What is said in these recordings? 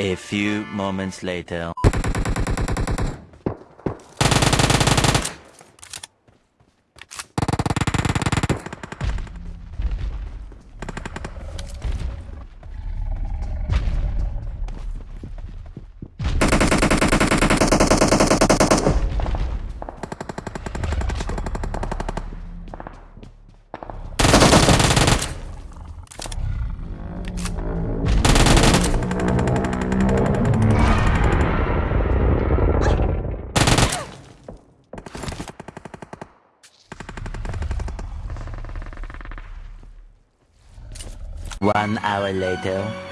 A few moments later. One hour later.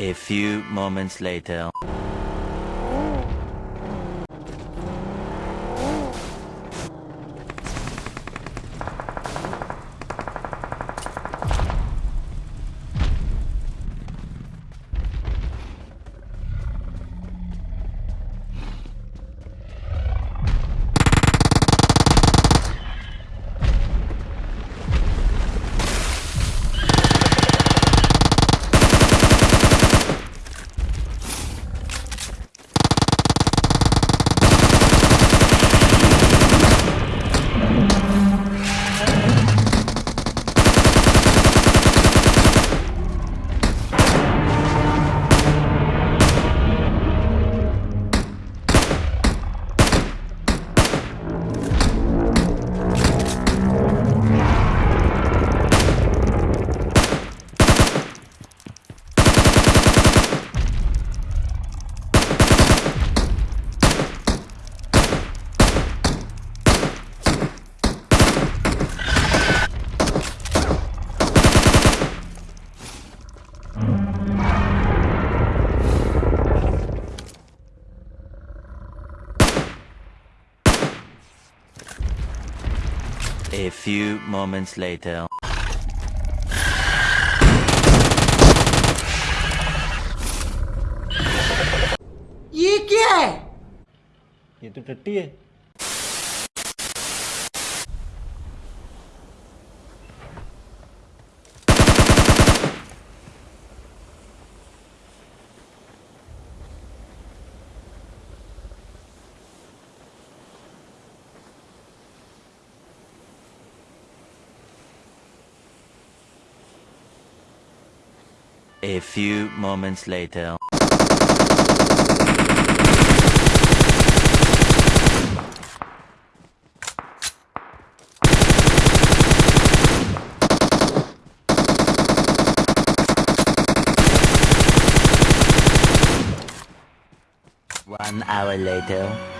A few moments later. A few moments later. ये क्या है ये तो टट्टी है A few moments later. One hour later.